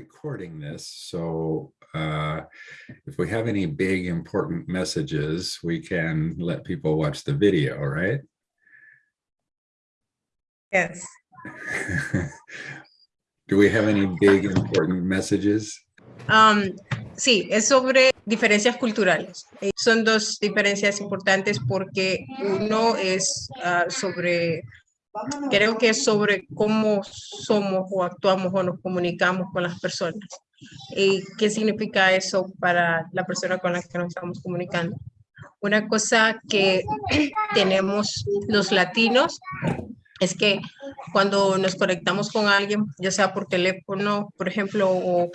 recording this, so uh, if we have any big important messages, we can let people watch the video, right? Yes. Do we have any big important messages? Um, sí, es sobre diferencias culturales. Eh, Son dos diferencias importantes porque uno es ah, sobre, creo que es sobre cómo somos o actuamos o nos comunicamos con las personas. ¿Y qué significa eso para la persona con la que nos estamos comunicando? Una cosa que tenemos los latinos es que cuando nos conectamos con alguien, ya sea por teléfono, por ejemplo, o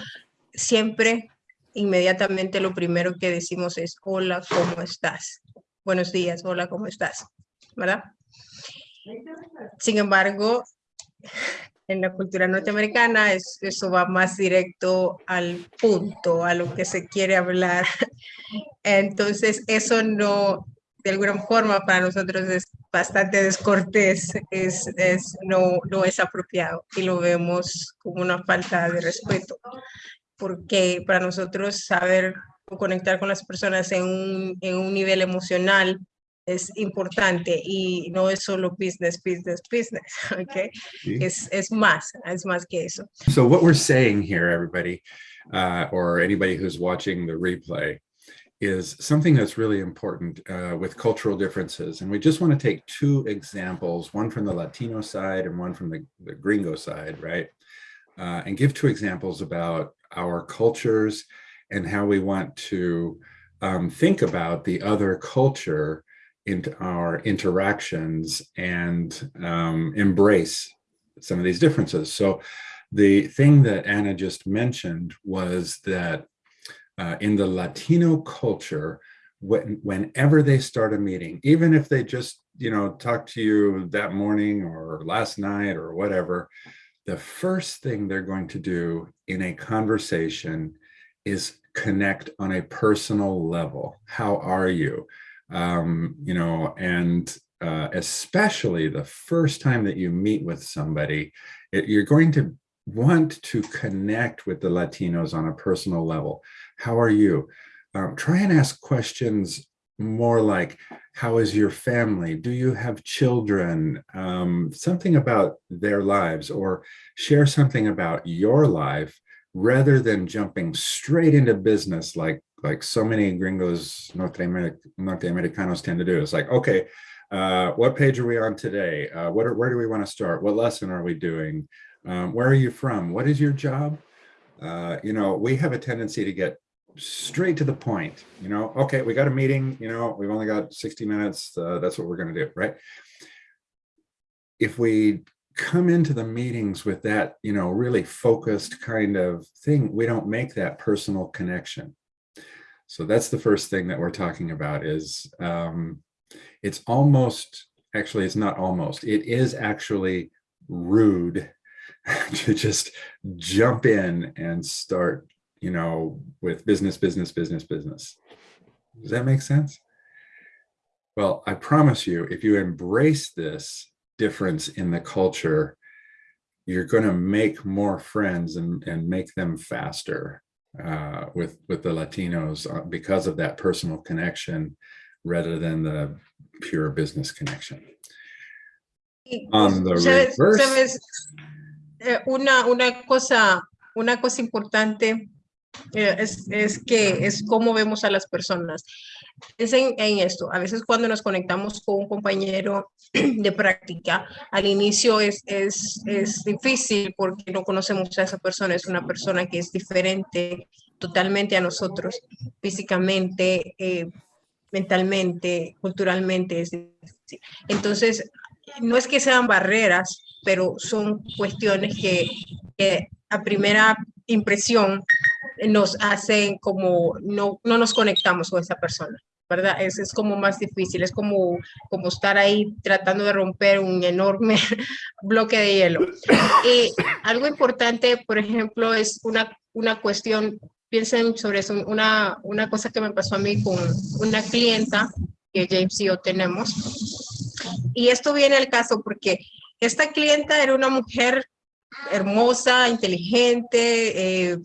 siempre inmediatamente lo primero que decimos es hola, ¿cómo estás? Buenos días, hola, ¿cómo estás? ¿Verdad? Sin embargo, en la cultura norteamericana es, eso va más directo al punto, a lo que se quiere hablar. Entonces, eso no, de alguna forma para nosotros es bastante descortés, es, no, es apropiado y lo vemos como una falta de respeto, porque para nosotros saber conectar con las personas en un nivel emocional es importante y no es solo business, business, business, okay? Sí. Es, es más, es más que eso. So what we're saying here, everybody, uh, or anybody who's watching the replay, is something that's really important uh, with cultural differences. And we just want to take two examples, one from the Latino side and one from the, the gringo side, right? Uh, and give two examples about our cultures and how we want to um, think about the other culture into our interactions and um, embrace some of these differences. So the thing that Anna just mentioned was that uh, in the Latino culture, when, whenever they start a meeting, even if they just, you know, talk to you that morning or last night or whatever, the first thing they're going to do in a conversation is connect on a personal level. How are you? Um, you know, and uh, especially the first time that you meet with somebody, it, you're going to want to connect with the Latinos on a personal level. How are you? Um, try and ask questions more like, how is your family? Do you have children? Um, something about their lives or share something about your life rather than jumping straight into business like like so many gringos Norte, Americ Norte Americanos tend to do. It's like, okay, uh, what page are we on today? Uh, what are, where do we want to start? What lesson are we doing? Um, where are you from? What is your job? Uh, you know, we have a tendency to get straight to the point, you know, okay, we got a meeting, you know, we've only got 60 minutes. Uh, that's what we're going to do, right? If we come into the meetings with that, you know, really focused kind of thing, we don't make that personal connection. So that's the first thing that we're talking about is um, it's almost, actually, it's not almost, it is actually rude to just jump in and start, you know, with business, business, business, business. Does that make sense? Well, I promise you, if you embrace this difference in the culture, you're going to make more friends and, and make them faster uh, with, with the Latinos uh, because of that personal connection rather than the pure business connection. On the ¿Sabes- reverse, sabes? Eh, una, una, cosa, una cosa importante es, es que es cómo vemos a las personas. Es en, esto, a veces cuando nos conectamos con un compañero de práctica, al inicio es, es, es difícil porque no conocemos a esa persona, es una persona que es diferente totalmente a nosotros, físicamente, eh, mentalmente, culturalmente. Entonces, no es que sean barreras, pero son cuestiones que a primera impresión nos hacen como no, no nos conectamos con esa persona, ¿verdad? Es, es como más difícil, es como, como estar ahí tratando de romper un enorme bloque de hielo. Y algo importante, por ejemplo, es una, una cuestión, piensen sobre eso, una, una cosa que me pasó a mí con una clienta que James y yo tenemos. Y esto viene al caso porque esta clienta era una mujer hermosa, inteligente, eh,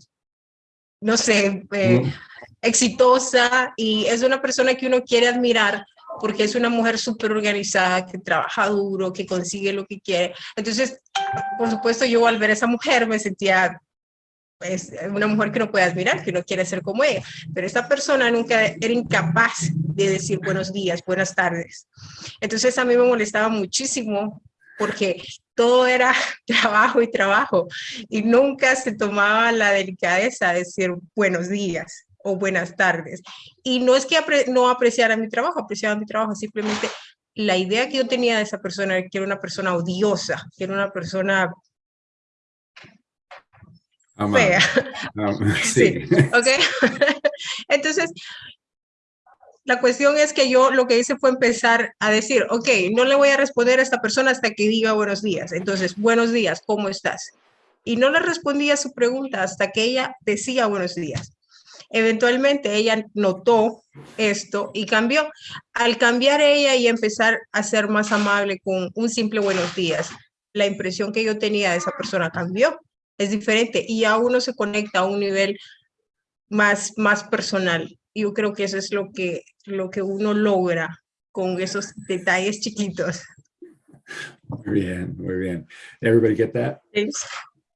no sé, eh, Mm. exitosa y es una persona que uno quiere admirar porque es una mujer súper organizada, que trabaja duro, que consigue lo que quiere. Entonces, por supuesto, yo al ver a esa mujer me sentía es una mujer que no puede admirar, que no quiere ser como ella, pero esta persona nunca era incapaz de decir buenos días, buenas tardes. Entonces a mí me molestaba muchísimo porque todo era trabajo y trabajo y nunca se tomaba la delicadeza de decir buenos días o buenas tardes. Y no es que apre no apreciara mi trabajo, apreciaba mi trabajo, simplemente la idea que yo tenía de esa persona era que era una persona odiosa, que era una persona fea. Um, Sí, sí. ¿ok? Entonces, la cuestión es que yo lo que hice fue empezar a decir, ok, no le voy a responder a esta persona hasta que diga buenos días. Entonces, buenos días, ¿cómo estás? Y no le respondía su pregunta hasta que ella decía buenos días. Eventualmente ella notó esto y cambió. Al cambiar ella y empezar a ser más amable con un simple buenos días, la impresión que yo tenía de esa persona cambió. Es diferente y ya uno se conecta a un nivel más, más personal. Yo creo que eso es lo que, lo que uno logra con esos detalles chiquitos. Muy bien, muy bien. Everybody get that? James,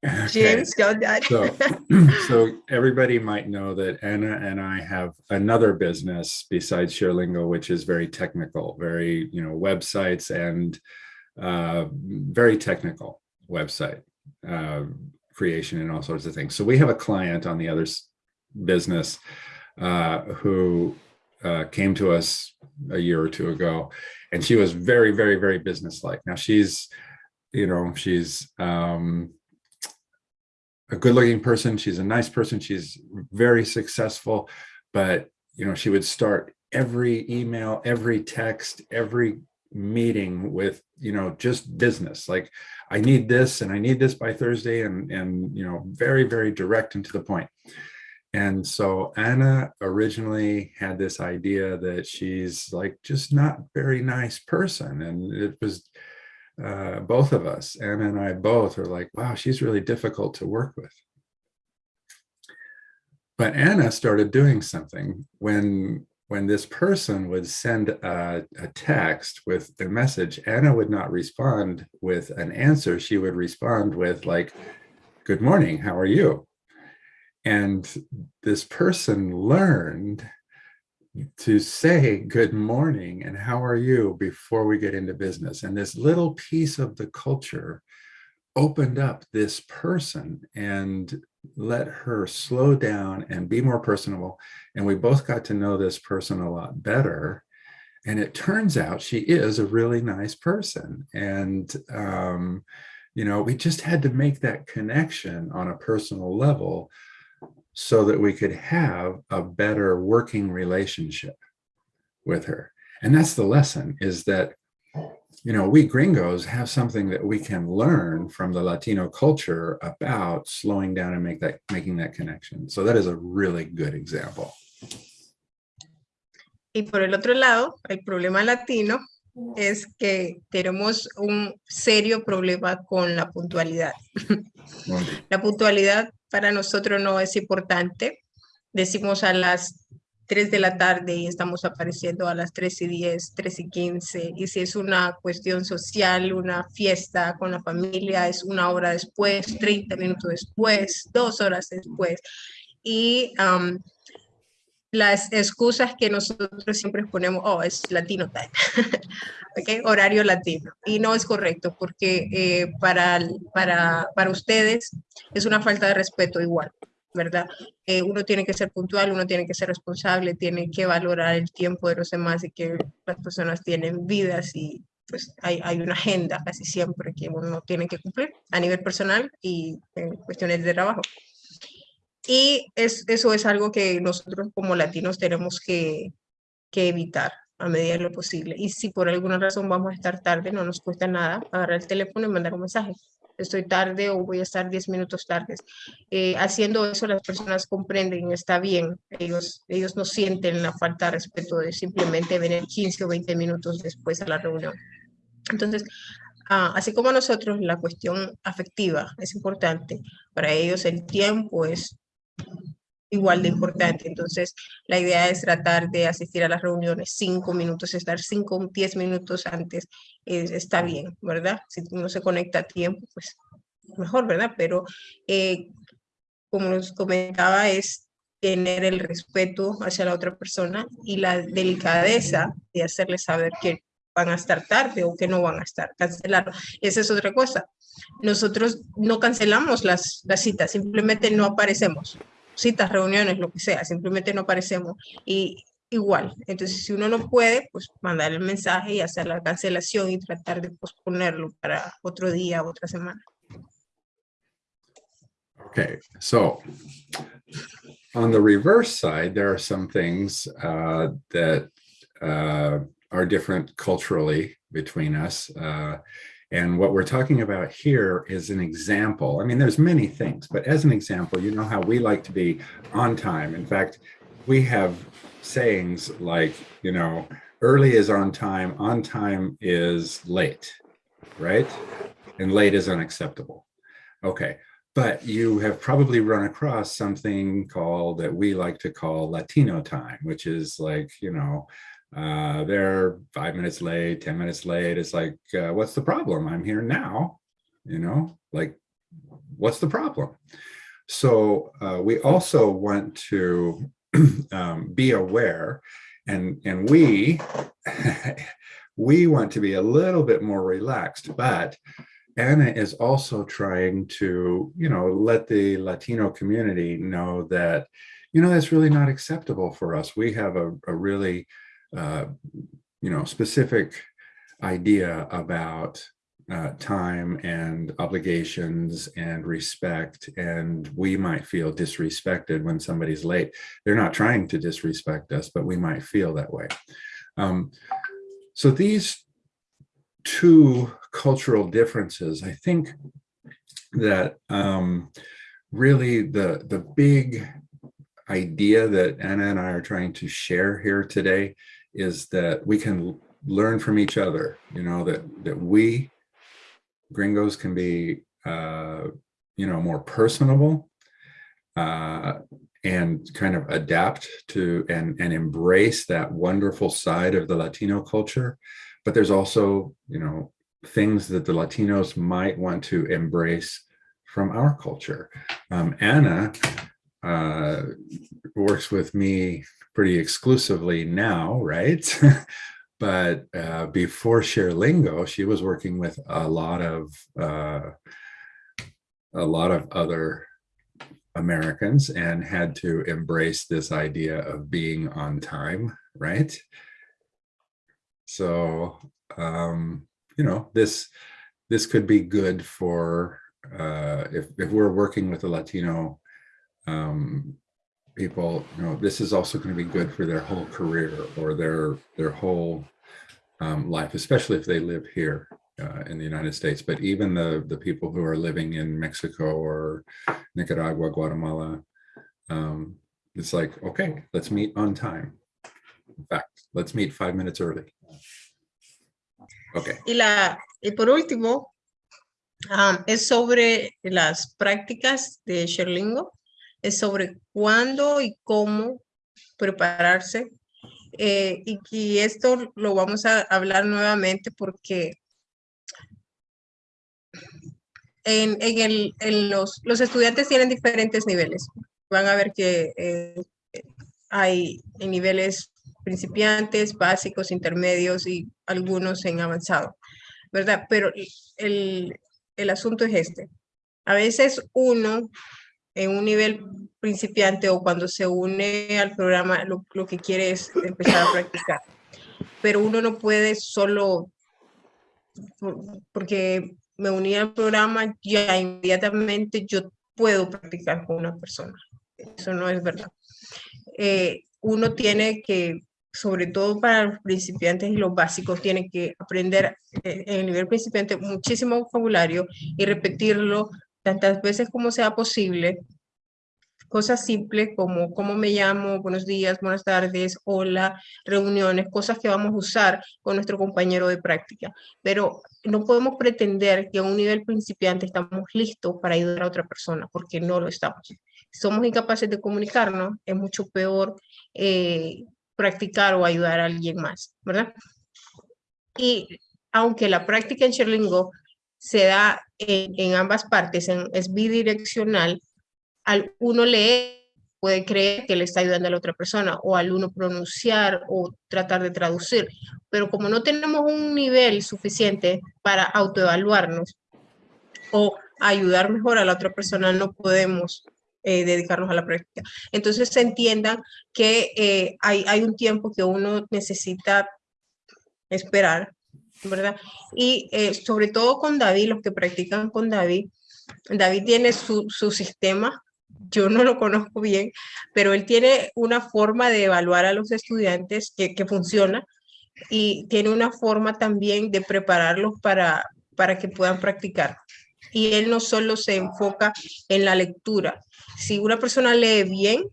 Okay. James, got that? So, so everybody might know that Anna and I have another business besides ShareLingo, which is very technical, very, you know, websites and uh, very technical website uh, creation and all sorts of things. So we have a client on the other business uh, who uh, came to us a year or two ago, and she was very, very, very businesslike. Now she's, you know, she's um, a good looking person. She's a nice person. She's very successful, but you know, she would start every email, every text, every meeting with, you know, just business. Like I need this and I need this by Thursday and, and, you know, very, very direct and to the point. And so Anna originally had this idea that she's like just not very nice person. And it was uh, both of us, Anna and I both are like, wow, she's really difficult to work with. But Anna started doing something when when this person would send a, a text with their message, Anna would not respond with an answer. She would respond with like, good morning, how are you? And this person learned to say good morning and how are you before we get into business. And this little piece of the culture opened up this person and let her slow down and be more personable. And we both got to know this person a lot better. And it turns out she is a really nice person. And, um, you know, we just had to make that connection on a personal level so that we could have a better working relationship with her. And that's the lesson is that, you know, we gringos have something that we can learn from the Latino culture about slowing down and make that making that connection. So that is a really good example. Y por el otro lado, el problema latino es que tenemos un serio problema con la puntualidad. La puntualidad para nosotros no es importante. Decimos a las 3 de la tarde y estamos apareciendo a las 3 y 10, 3 y 15. Y si es una cuestión social, una fiesta con la familia, es una hora después, 30 minutos después, dos horas después. Y um, las excusas que nosotros siempre ponemos, oh, es latino time, ¿ok? Horario latino. Y no es correcto porque eh, para, para, para ustedes es una falta de respeto igual, ¿verdad? Eh, uno tiene que ser puntual, uno tiene que ser responsable, tiene que valorar el tiempo de los demás y que las personas tienen vidas y pues hay, hay una agenda casi siempre que uno tiene que cumplir a nivel personal y en cuestiones de trabajo. Y es, eso es algo que nosotros como latinos tenemos que, que, evitar a medida de lo posible. Y si por alguna razón vamos a estar tarde, no nos cuesta nada agarrar el teléfono y mandar un mensaje. Estoy tarde o voy a estar 10 minutos tardes. Eh, haciendo eso las personas comprenden, está bien. Ellos, ellos no sienten la falta de respeto de simplemente venir 15 o 20 minutos después a la reunión. Entonces, ah, así como nosotros la cuestión afectiva es importante, para ellos el tiempo es igual de importante. Entonces, la idea es tratar de asistir a las reuniones cinco minutos, estar cinco, diez minutos antes, está bien, ¿verdad? Si uno se conecta a tiempo, pues mejor, ¿verdad? Pero eh, como nos comentaba, es tener el respeto hacia la otra persona y la delicadeza de hacerle saber que van a estar tarde o que no van a estar, cancelar. Esa es otra cosa. Nosotros no cancelamos las, las citas, simplemente no aparecemos citas, reuniones, lo que sea, simplemente no aparecemos y igual. Entonces, si uno no puede, pues mandar el mensaje y hacer la cancelación y tratar de posponerlo para otro día, otra semana. Okay, so on the reverse side, there are some things uh, that uh, are different culturally between us. Uh, And what we're talking about here is an example. I mean, there's many things, but as an example, you know how we like to be on time. In fact, we have sayings like, you know, early is on time, on time is late, right? And late is unacceptable. Okay, but you have probably run across something called that we like to call Latino time, which is like, you know, uh, they're five minutes late, 10 minutes late. It's like, uh, what's the problem? I'm here now, you know, like, what's the problem? So uh, we also want to um, be aware and, and we, we want to be a little bit more relaxed, but Anna is also trying to, you know, let the Latino community know that, you know, that's really not acceptable for us. We have a, a really uh, you know, specific idea about uh, time and obligations and respect, and we might feel disrespected when somebody's late. They're not trying to disrespect us, but we might feel that way. Um, so these two cultural differences, I think that um, really the, the big idea that Anna and I are trying to share here today is that we can learn from each other, you know, that, that we gringos can be, uh, you know, more personable uh, and kind of adapt to and, and embrace that wonderful side of the Latino culture. But there's also, you know, things that the Latinos might want to embrace from our culture. Um, Anna uh, works with me pretty exclusively now, right? but uh, before ShareLingo, she was working with a lot of uh, a lot of other Americans and had to embrace this idea of being on time, right? So, um, you know, this this could be good for uh, if, if we're working with a Latino um, people, you know, this is also going to be good for their whole career or their their whole um, life, especially if they live here uh, in the United States. But even the the people who are living in Mexico or Nicaragua, Guatemala, um, it's like, okay, let's meet on time. In fact, let's meet five minutes early. Okay. Y, la, y por último, um, es sobre las prácticas de ShareLingo. Sobre cuándo y cómo prepararse. Eh, y, esto lo vamos a hablar nuevamente porque en, el, en los, los, estudiantes tienen diferentes niveles. Van a ver que eh, hay en niveles principiantes, básicos, intermedios y algunos en avanzado, ¿verdad? Pero el, el asunto es este. A veces uno en un nivel principiante o cuando se une al programa, lo, que quiere es empezar a practicar. Pero uno no puede solo, porque me uní al programa, ya inmediatamente yo puedo practicar con una persona. Eso no es verdad. Eh, uno tiene que, sobre todo para los principiantes y los básicos, tiene que aprender eh, en el nivel principiante muchísimo vocabulario y repetirlo tantas veces como sea posible cosas simples como cómo me llamo, buenos días, buenas tardes, hola, reuniones, cosas que vamos a usar con nuestro compañero de práctica. Pero no podemos pretender que a un nivel principiante estamos listos para ayudar a otra persona, porque no lo estamos. Somos incapaces de comunicarnos, es mucho peor eh, practicar o ayudar a alguien más, ¿verdad? Y aunque la práctica en Sherlingo se da en, ambas partes, es bidireccional, al uno leer puede creer que le está ayudando a la otra persona o al uno pronunciar o tratar de traducir. Pero como no tenemos un nivel suficiente para autoevaluarnos o ayudar mejor a la otra persona, no podemos eh, dedicarnos a la práctica. Entonces se entiendan que eh, hay, hay un tiempo que uno necesita esperar ¿verdad? Y eh, sobre todo con David, los que practican con David, David tiene su, su sistema, yo no lo conozco bien, pero él tiene una forma de evaluar a los estudiantes que, que funciona y tiene una forma también de prepararlos para, para que puedan practicar. Y él no solo se enfoca en la lectura. Si una persona lee bien,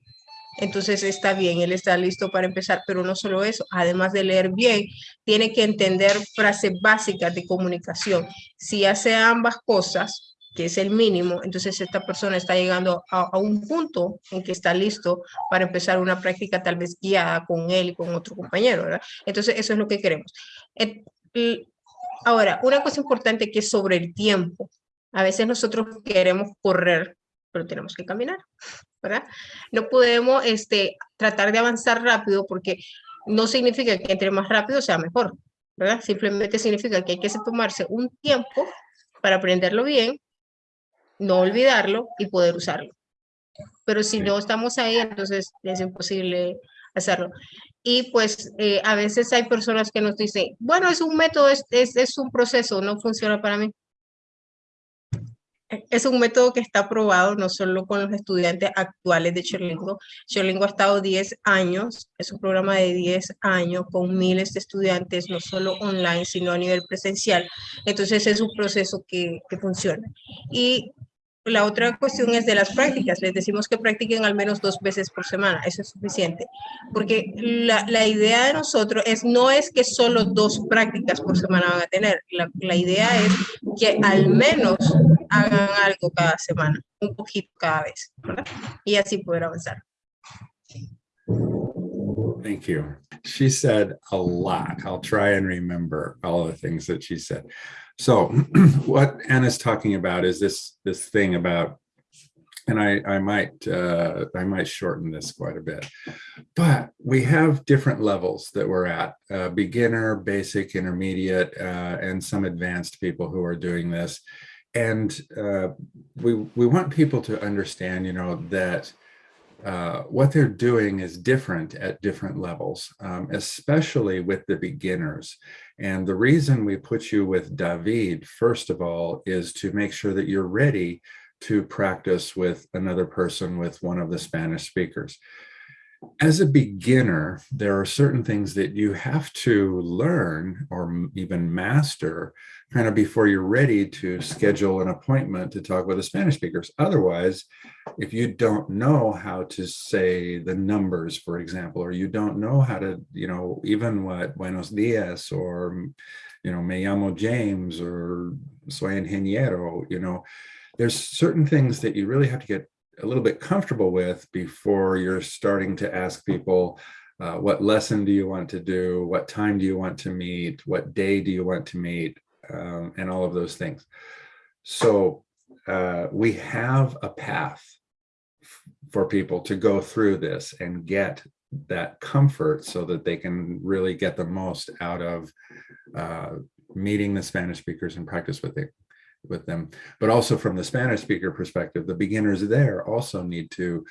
entonces está bien, él está listo para empezar, pero no solo eso, además de leer bien, tiene que entender frases básicas de comunicación. Si hace ambas cosas, que es el mínimo, entonces esta persona está llegando a, un punto en que está listo para empezar una práctica tal vez guiada con él y con otro compañero, ¿verdad? Entonces eso es lo que queremos. Ahora, una cosa importante que es sobre el tiempo. A veces nosotros queremos correr, pero tenemos que caminar. ¿Verdad? No podemos este, tratar de avanzar rápido porque no significa que entre más rápido sea mejor, ¿verdad? Simplemente significa que hay que tomarse un tiempo para aprenderlo bien, no olvidarlo y poder usarlo. Pero si no estamos ahí, entonces es imposible hacerlo. Y pues eh, a veces hay personas que nos dicen, bueno, es un método, es, es, es un proceso, no funciona para mí es un método que está aprobado no solo con los estudiantes actuales de Cherlingo. Cherlingo ha estado 10 años, es un programa de 10 años con miles de estudiantes, no solo online, sino a nivel presencial. Entonces es un proceso que, que funciona. Y la otra cuestión es de las prácticas. Les decimos que practiquen al menos dos veces por semana. Eso es suficiente. Porque la, idea de nosotros es, no es que solo dos prácticas por semana van a tener. La, idea es que al menos hagan algo cada semana, un poquito cada vez. Y así poder avanzar. Thank you. She said a lot. I'll try and remember all the things that she said. So what Anna's talking about is this this thing about, and I, I might uh, I might shorten this quite a bit, but we have different levels that we're at, uh, beginner, basic, intermediate, uh, and some advanced people who are doing this. And uh, we, we want people to understand, you know, that uh, what they're doing is different at different levels, um, especially with the beginners. And the reason we put you with David, first of all, is to make sure that you're ready to practice with another person with one of the Spanish speakers. As a beginner, there are certain things that you have to learn or even master kind of before you're ready to schedule an appointment to talk with the Spanish speakers. Otherwise, if you don't know how to say the numbers, for example, or you don't know how to, you know, even what buenos dias or, you know, me llamo James or soy ingeniero, you know, there's certain things that you really have to get a little bit comfortable with before you're starting to ask people, uh, what lesson do you want to do? What time do you want to meet? What day do you want to meet? Um, and all of those things. So uh, we have a path for people to go through this and get that comfort so that they can really get the most out of uh, meeting the Spanish speakers and practice with it with them. But also from the Spanish speaker perspective the beginners there also need to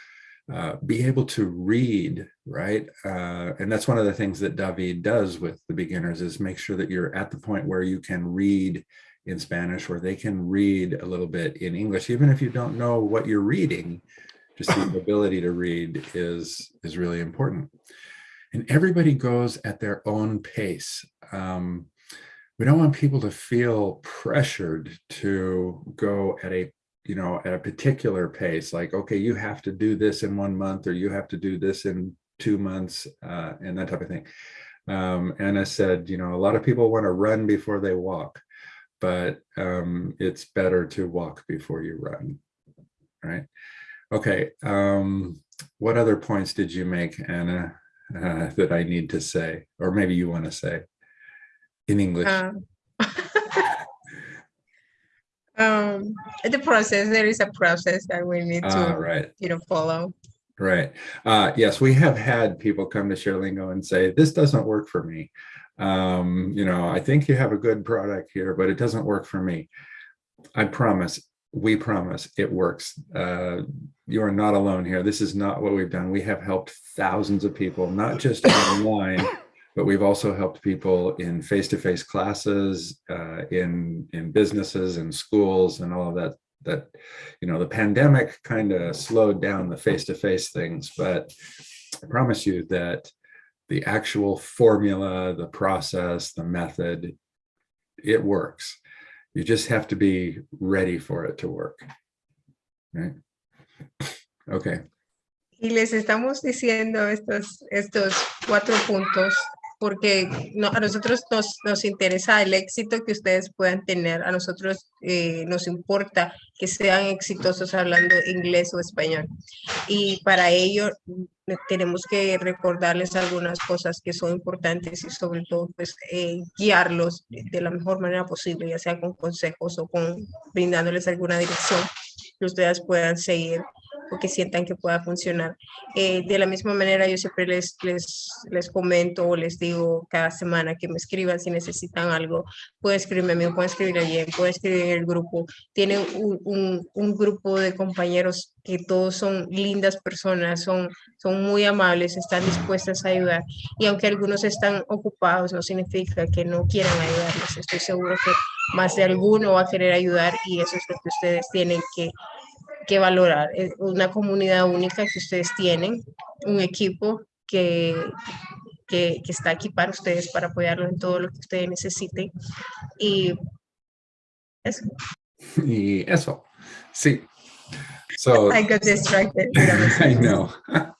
uh, be able to read right? Uh, and that's one of the things that David does with the beginners is make sure that you're at the point where you can read in Spanish or they can read a little bit in English. Even if you don't know what you're reading just the ability to read is is really important. And everybody goes at their own pace. Um, we don't want people to feel pressured to go at a you know, at a particular pace, like, okay, you have to do this in one month or you have to do this in two months uh, and that type of thing. Um, Anna said, you know, a lot of people want to run before they walk, but um, it's better to walk before you run, right? Okay, um, what other points did you make, Anna, uh, that I need to say, or maybe you want to say in English? Um, um, the process, there is a process that we need to, right. you know, follow. Right. Uh, yes, we have had people come to ShareLingo and say, this doesn't work for me. Um, you know, I think you have a good product here, but it doesn't work for me. I promise, we promise it works. Uh, you are not alone here. This is not what we've done. We have helped thousands of people, not just online, but we've also helped people in face-to-face classes, uh, in, in businesses and schools and all of that that you know the pandemic kind of slowed down the face-to-face things but i promise you that the actual formula the process the method it works. You just have to be ready for it to work right? Okay. Y les estamos diciendo estos, estos cuatro puntos porque no, a nosotros nos, nos interesa el éxito que ustedes puedan tener. A nosotros eh, nos importa que sean exitosos hablando inglés o español. Y para ello mm, tenemos que recordarles algunas cosas que son importantes y sobre todo pues eh, guiarlos de, la mejor manera posible, ya sea con consejos o con brindándoles alguna dirección que ustedes puedan seguir o que sientan que pueda funcionar. Eh, de la misma manera, yo siempre les, les, les comento o les digo cada semana que me escriban si necesitan algo. Pueden escribirme a mí, pueden escribir a Jen, pueden escribir en el grupo. Tienen un, un, un, grupo de compañeros que todos son lindas personas, son, son muy amables, están dispuestas a ayudar. Y aunque algunos están ocupados, no significa que no quieran ayudarles. Estoy seguro que más de alguno va a querer ayudar y eso es lo que ustedes tienen que que valorar. Es una comunidad única que ustedes tienen, un equipo que, que, que, está aquí para ustedes, para apoyarlos en todo lo que ustedes necesiten. Y eso. Y eso, sí. So I got distracted. I know.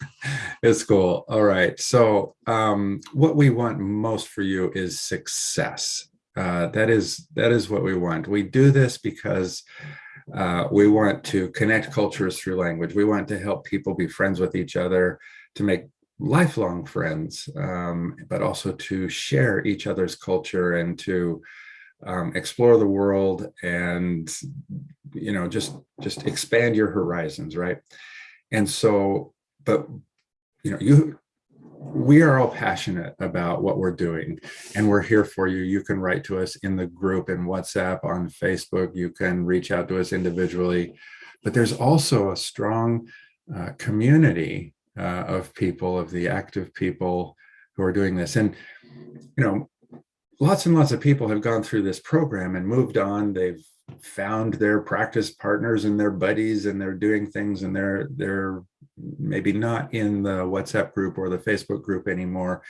it's cool. All right. So um, what we want most for you is success. Uh, that is that is what we want. We do this because uh, we want to connect cultures through language. We want to help people be friends with each other, to make lifelong friends, um, but also to share each other's culture and to um, explore the world and, you know, just, just expand your horizons, right? And so, but, you know, you, we are all passionate about what we're doing and we're here for you. You can write to us in the group in WhatsApp, on Facebook, you can reach out to us individually, but there's also a strong uh, community uh, of people, of the active people who are doing this. And, you know, lots and lots of people have gone through this program and moved on. They've found their practice partners and their buddies and they're doing things and they're they're maybe not in the WhatsApp group or the Facebook group anymore,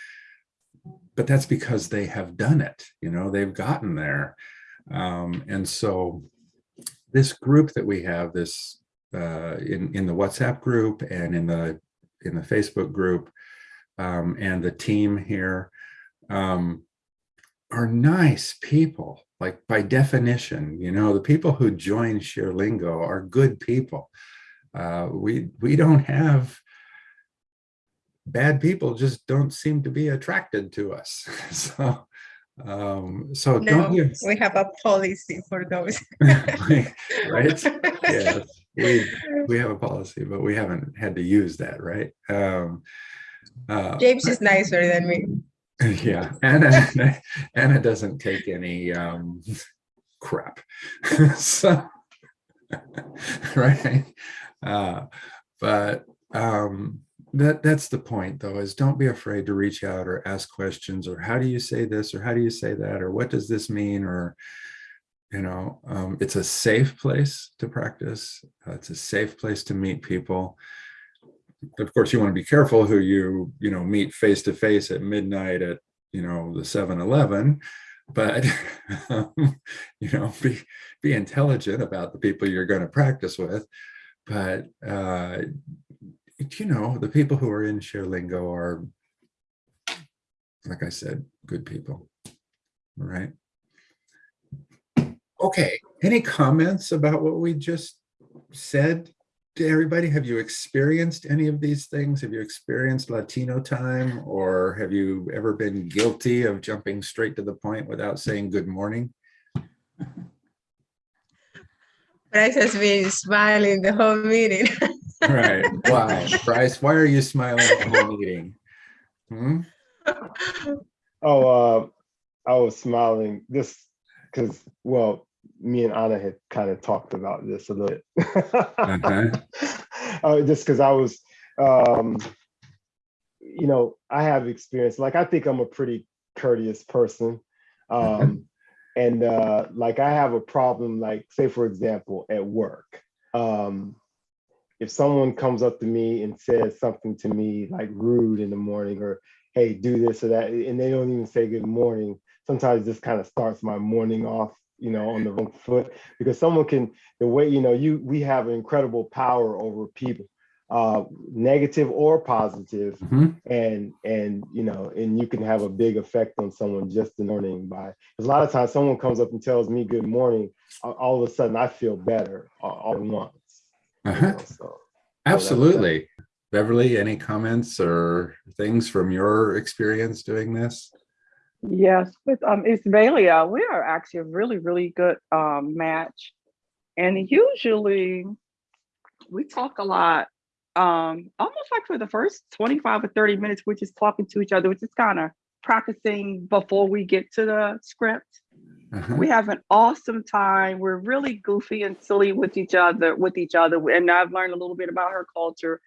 but that's because they have done it, you know, they've gotten there. Um, and so this group that we have this uh, in, in the WhatsApp group and in the in the Facebook group um, and the team here um, are nice people. Like by definition, you know, the people who join ShareLingo are good people. Uh, we we don't have bad people just don't seem to be attracted to us. so um so no, don't you we have a policy for those. Right yes we we have a policy but we haven't had to use that right? Um uh james is nicer than me. Yeah anna anna doesn't take any um crap. So right uh but um that that's the point though is don't be afraid to reach out or ask questions or how do you say this or how do you say that or what does this mean or you know um, it's a safe place to practice uh, it's a safe place to meet people of course you want to be careful who you you know meet face to face at midnight at you know the 7-eleven but um, you know, be be intelligent about the people you're going to practice with. But uh, you know, the people who are in ShareLingo are, like I said, good people. Right. Okay. Any comments about what we just said to everybody? Have you experienced any of these things? Have you experienced Latino time or have you ever been guilty of jumping straight to the point without saying good morning? Bryce has been smiling the whole meeting. Right. Wow. Bryce, why are you smiling the whole meeting? Hmm? Oh, uh, I was smiling this because, well, me and Anna had kind of talked about this a little bit. Uh-huh. Uh, just because I was, um, you know, I have experience. Like, I think I'm a pretty courteous person. Um, and uh, like, I have a problem, like, say, for example, at work. Um, if someone comes up to me and says something to me like rude in the morning or hey, do this or that, and they don't even say good morning, sometimes this kind of starts my morning off, you know, on the wrong foot because someone can, the way, you know, you, we have incredible power over people, uh, negative or positive, Mhm. and, and, you know, and you can have a big effect on someone just the morning by, because a lot of times someone comes up and tells me good morning, all, all of a sudden I feel better all, all at once. Uh-huh. know, so. Absolutely. Beverly, any comments or things from your experience doing this? Yes, with um Ismalia, we are actually a really, really good um match. And usually we talk a lot, um, almost like for the first 25 or 30 minutes, we're just talking to each other, which is kind of practicing before we get to the script. Uh-huh. We have an awesome time. We're really goofy and silly with each other, with each other. And I've learned a little bit about her culture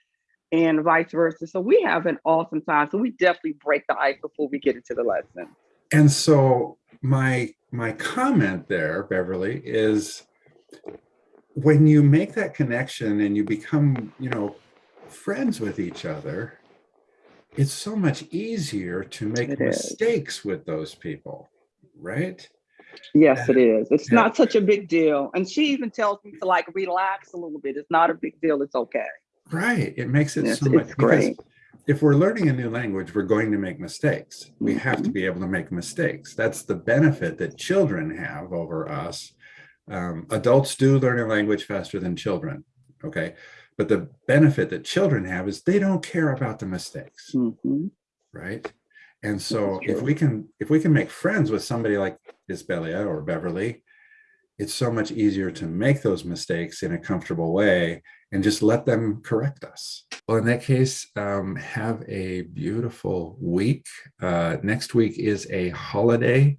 and vice versa. So we have an awesome time. So we definitely break the ice before we get into the lesson. And so my my comment there, Beverly, is when you make that connection and you become, you know, friends with each other, it's so much easier to make It is. mistakes with those people, right? Yes, it is. It's Yeah. not such a big deal. And she even tells me to like relax a little bit. It's not a big deal. It's okay. Right. It makes it Yes, so much great. if we're learning a new language, we're going to make mistakes. We have Mm-hmm. to be able to make mistakes. That's the benefit that children have over us. Um, adults do learn a language faster than children. Okay. But the benefit that children have is they don't care about the mistakes, Mhm. right? And so if we can if we can make friends with somebody like Isbelia or Beverly, it's so much easier to make those mistakes in a comfortable way and just let them correct us. Well, in that case, um, have a beautiful week. Uh, next week is a holiday.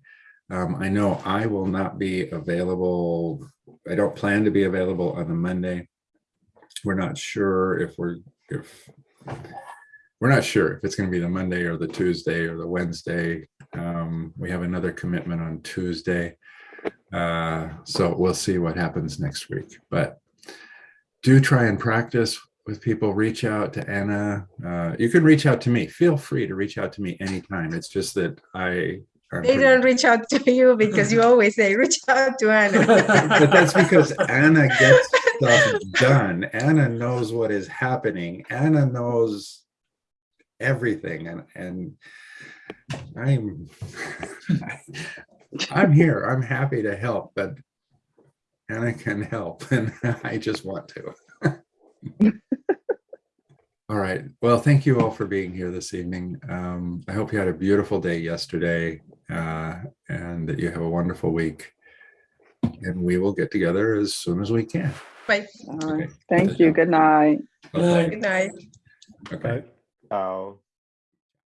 Um, I know I will not be available. I don't plan to be available on the Monday. We're not sure if we're if we're not sure if it's going to be the Monday or the Tuesday or the Wednesday. Um, we have another commitment on Tuesday. Uh, so we'll see what happens next week. But do try and practice with people. Reach out to Anna. Uh, you can reach out to me. Feel free to reach out to me anytime. It's just that I. I'm They pretty- don't reach out to you because you always say, reach out to Anna. but that's because Anna gets stuff done. Anna knows what is happening. Anna knows everything and and I'm I'm here. I'm happy to help, but Anna can help and I just want to. All right. Well, thank you all for being here this evening. Um, I hope you had a beautiful day yesterday uh, and that you have a wonderful week. And we will get together as soon as we can. Bye. All right. Thank you. Good night. Okay. Good night. Okay. Oh.